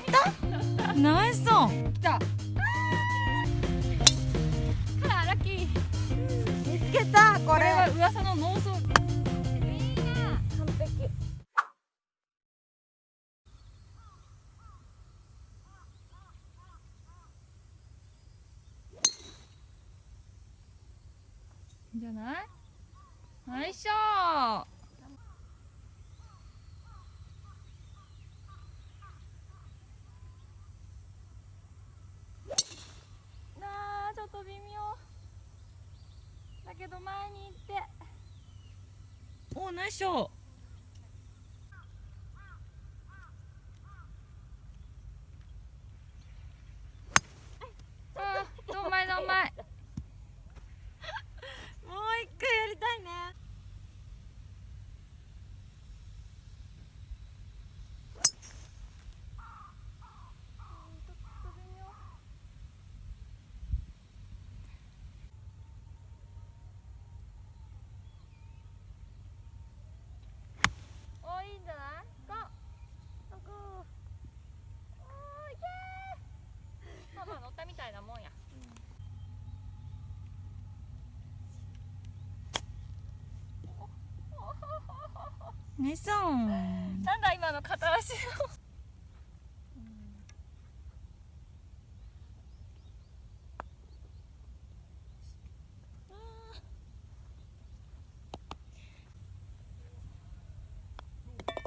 った？ナイス。オン来た。カラッキー。見つけたこれ。は噂のノーソールいいな完璧。じゃない？よいしょなあちょっと微妙だけど前に行ってましょうショーあーどんまいどんまいもう一回やりたいねおいいんじゃないゴーゴーおーいけーまあまあ乗ったみたいなもんや寝そうなんだ今の片足の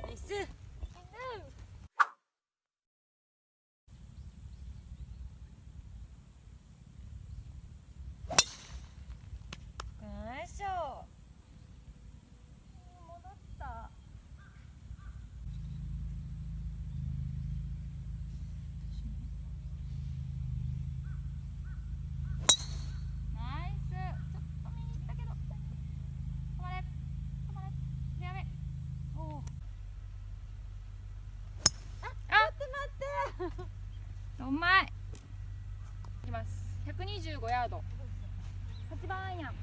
ナイスナイスショー戻ったナイスちょっと見に行ったけど止まれ止まれフェアウェイおおあ待って待ってうまい。いきます。125ヤード。8番アイアンか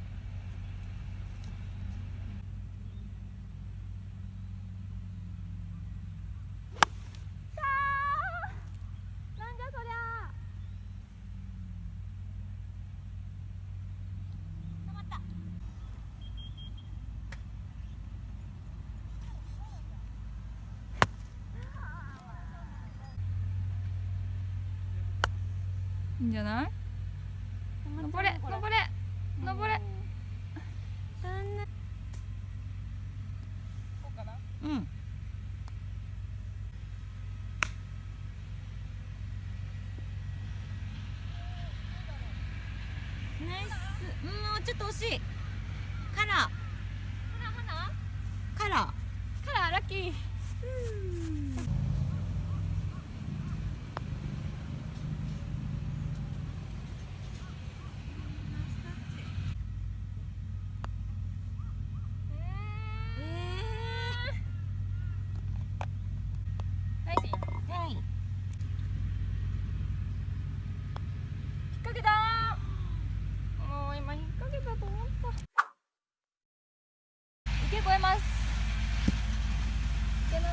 ーなんじゃそりゃ止まったいいんじゃない？登れ登れ登れ。こうん。ナイス。うんもうちょっと惜しい。カラー。カラーカラー。ラッキーナイスインはい引っ掛けたもう今引っ掛けたと思った池越えます。池の上。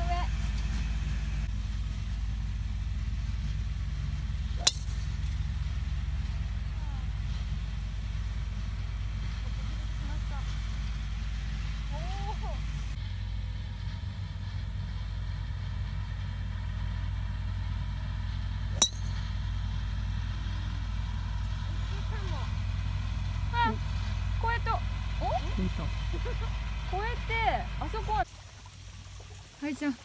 越えたあそこ。ははいちゃん。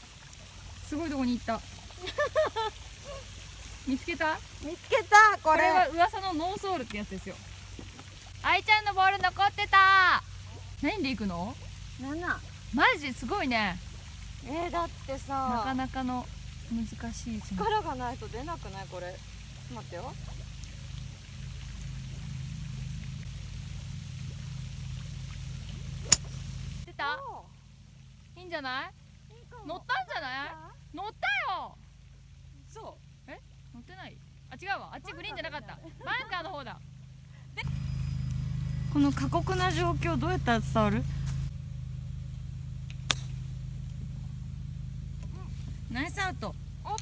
すごいとこに行った。見つけた？見つけたこれ。は噂のノーソールってやつですよ。愛ちゃんのボール残ってた。何で行くの？7マジすごいね。えー、だってなさかなかの難しい力がないと出なくない？これ。待ってよ出たいいんじゃない？乗ったんじゃない？乗った？よ！そ乗ってない？あ違うわ。あっちグリーンじゃなかった。バンカーの方だ。この過酷な状況どうやったら伝わる？ナイスアウト。お